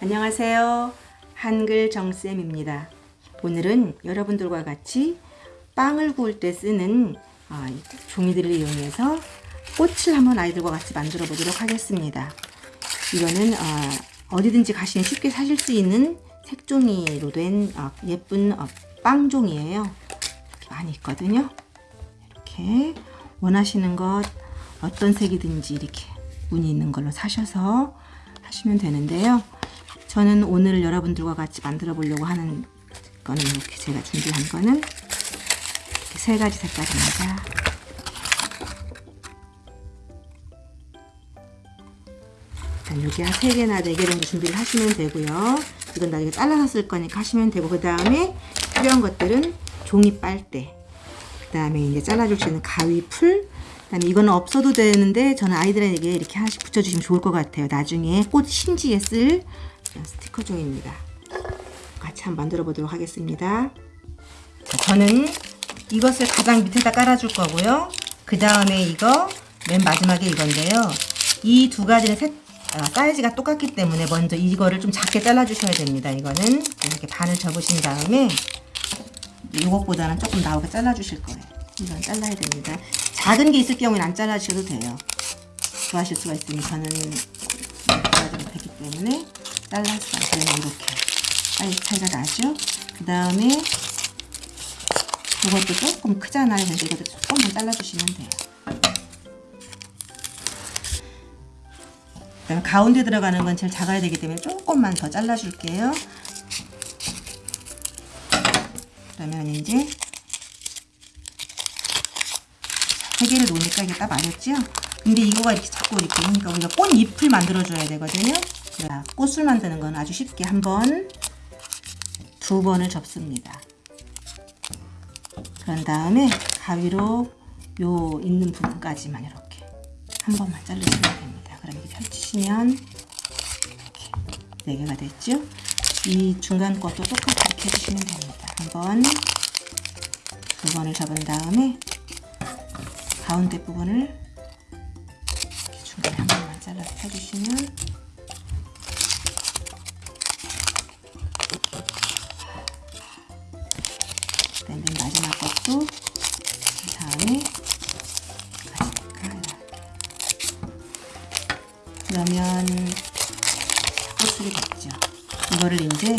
안녕하세요. 한글 정쌤입니다. 오늘은 여러분들과 같이 빵을 구울 때 쓰는 어, 이 종이들을 이용해서 꽃을 한번 아이들과 같이 만들어 보도록 하겠습니다. 이거는 어, 디든지 가시면 쉽게 사실 수 있는 색종이로 된 어, 예쁜 어, 빵 종이에요. 이렇게 많이 있거든요. 이렇게 원하시는 것 어떤 색이든지 이렇게 무늬 있는 걸로 사셔서 하시면 되는데요. 저는 오늘 여러분들과 같이 만들어 보려고 하는 거는 이렇게 제가 준비한 거는 이렇게 세 가지 색깔입니다. 여기 한 3개나 4개 정도 준비를 하시면 되고요. 이건 나중에 잘라서 쓸 거니까 하시면 되고 그 다음에 필요한 것들은 종이 빨대 그 다음에 이제 잘라줄 수 있는 가위 풀 그 다음에 이거는 없어도 되는데 저는 아이들에게 이렇게 하나씩 붙여주시면 좋을 것 같아요. 나중에 꽃 심지에 쓸 스티커 종입니다. 같이 한번 만들어 보도록 하겠습니다. 자, 저는 이것을 가장 밑에다 깔아줄 거고요. 그 다음에 이거 맨 마지막에 이건데요. 이 두 가지는 색, 아, 사이즈가 똑같기 때문에 먼저 이거를 좀 작게 잘라주셔야 됩니다. 이거는 이렇게 반을 접으신 다음에 이것보다는 조금 나오게 잘라주실 거예요. 이건 잘라야 됩니다. 작은 게 있을 경우에는 안 잘라주셔도 돼요. 좋아하실 수가 있으니 저는 잘라도 되기 때문에 잘라서 그러면 이렇게 사이즈 차이가 나죠. 그 다음에 이것도 조금 크잖아요. 그래서 이것도 조금만 잘라주시면 돼요. 그 다음 가운데 들어가는 건 제일 작아야 되기 때문에 조금만 더 잘라줄게요. 그러면 이제 세 개를 놓으니까 이게 딱 맞았죠? 근데 이거가 이렇게 자꾸 이렇게 그러니까 우리가 꽃잎을 만들어줘야 되거든요. 그래 꽃을 만드는 건 아주 쉽게 한 번, 두 번을 접습니다. 그런 다음에 가위로 요 있는 부분까지만 이렇게 한 번만 자르시면 됩니다. 그럼 이렇게 펼치시면 이렇게 네 개가 됐죠? 이 중간 것도 똑같이 이렇게 해주시면 됩니다. 한 번, 두 번을 접은 다음에 가운데 부분을 중간에 한 번만 잘라서 펴주시면 그러면 꽃술이 됐죠. 이거를 이제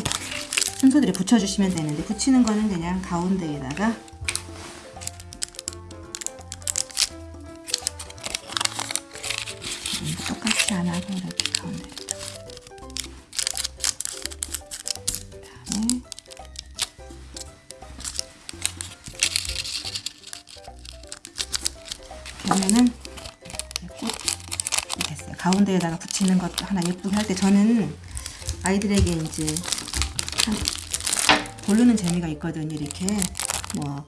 순서대로 붙여주시면 되는데 붙이는 거는 그냥 가운데에다가 똑같이 안 하고 이렇게 그다음에 그러면은. 가운데에다가 붙이는 것도 하나 예쁘게 할 때 저는 아이들에게 이제 한 고르는 재미가 있거든요. 이렇게 뭐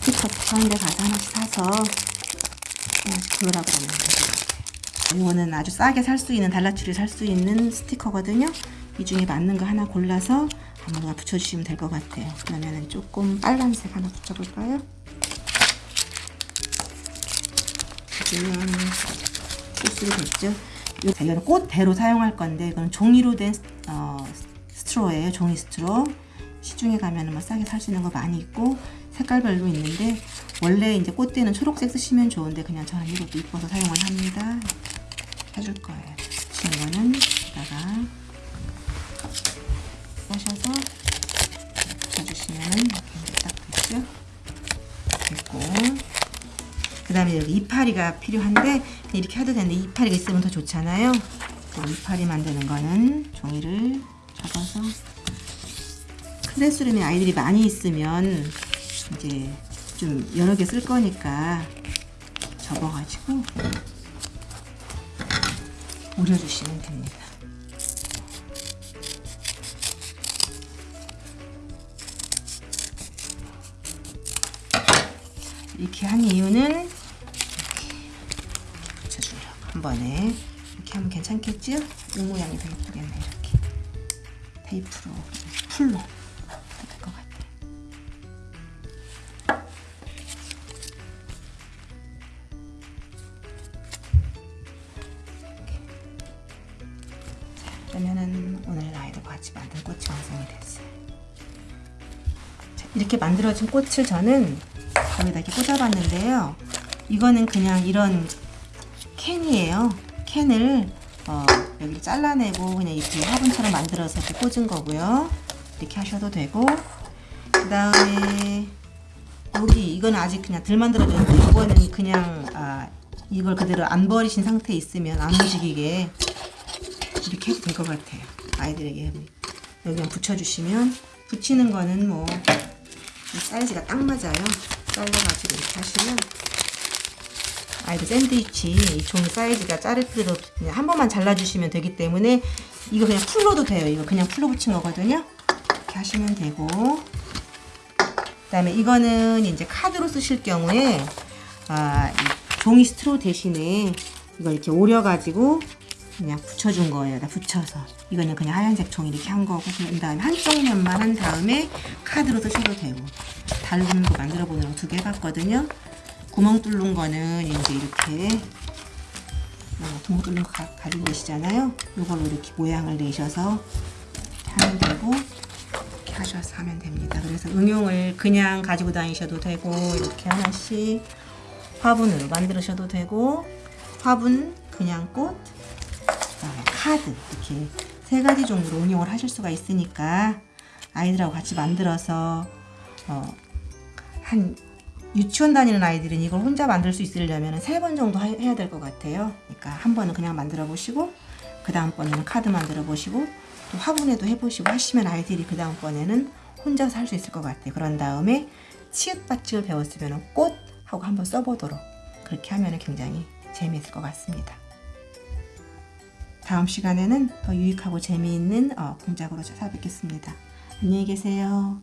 스티커 붙여는 데 가서 하나씩 사서 하나씩 고르라고 하면 이거는 아주 싸게 살 수 있는 달라치를 살 수 있는 스티커거든요. 이 중에 맞는 거 하나 골라서 아무거나 붙여주시면 될 것 같아요. 그러면 조금 빨간색 하나 붙여볼까요? 그러 됐죠. 이거는 꽃대로 사용할 건데 이건 종이로 된 어, 스트로예요. 종이 스트로. 시중에 가면 뭐 싸게 살 수 있는 거 많이 있고 색깔별로 있는데 원래 이제 꽃대는 초록색 쓰시면 좋은데 그냥 저는 이것도 이뻐서 사용을 합니다. 해줄 거예요. 지금 거는 그 다음에 여기 이파리가 필요한데 이렇게 해도 되는데 이파리가 있으면 더 좋잖아요. 이파리 만드는 거는 종이를 접어서 클래스룸에 아이들이 많이 있으면 이제 좀 여러 개 쓸 거니까 접어가지고 우려주시면 됩니다. 이렇게 한 이유는 번에 이렇게 하면 괜찮겠죠? 이 모양이 더 예쁘겠네 이렇게 테이프로 풀로 될 것 같아요. 그러면은 오늘 아이들과 같이 만든 꽃이 완성이 됐어요. 자, 이렇게 만들어진 꽃을 저는 거기다 이렇게 꽂아봤는데요. 이거는 그냥 이런 캔이에요. 캔을 어, 여기를 잘라내고 그냥 이렇게 화분처럼 만들어서 이렇게 꽂은 거고요. 이렇게 하셔도 되고 그 다음에 여기 이건 아직 그냥 덜 만들어졌는데 이거는 그냥 아, 이걸 그대로 안 버리신 상태에 있으면 안 움직이게 이렇게 해도 될 것 같아요. 아이들에게 여기만 붙여주시면 붙이는 거는 뭐이 사이즈가 딱 맞아요. 잘라가지고 이렇게 하시면 아이들 샌드위치 이 종이 사이즈가 자를 필요도 없- 그냥 한 번만 잘라주시면 되기 때문에 이거 그냥 풀로도 돼요. 이거 그냥 풀로 붙인 거거든요. 이렇게 하시면 되고 그 다음에 이거는 이제 카드로 쓰실 경우에 아, 이 종이 스트로 대신에 이걸 이렇게 오려가지고 그냥 붙여준 거예요. 다 붙여서 이거는 그냥 하얀색 종이 이렇게 한 거고 그 다음에 한쪽 면만 한 다음에 카드로 쓰셔도 되고 다른 거 만들어 보느라고 두 개 해봤거든요. 구멍 뚫는 거는 이제 이렇게 어, 구멍 뚫는 거 가, 가지고 계시잖아요. 이걸로 이렇게 모양을 내셔서 하면 되고 이렇게 하셔서 하면 됩니다. 그래서 응용을 그냥 가지고 다니셔도 되고 이렇게 하나씩 화분으로 만드셔도 되고 화분 그냥 꽃 카드 이렇게 세 가지 종류로 응용을 하실 수가 있으니까 아이들하고 같이 만들어서 어, 한 유치원 다니는 아이들은 이걸 혼자 만들 수 있으려면 세 번 정도 하- 해야 될 것 같아요. 그러니까 한 번은 그냥 만들어 보시고 그 다음 번에는 카드 만들어 보시고 또 화분에도 해보시고 하시면 아이들이 그 다음 번에는 혼자서 할 수 있을 것 같아요. 그런 다음에 치읓받침을 배웠으면 꽃 하고 한번 써보도록 그렇게 하면 굉장히 재미있을 것 같습니다. 다음 시간에는 더 유익하고 재미있는 어, 공작으로 찾아뵙겠습니다. 안녕히 계세요.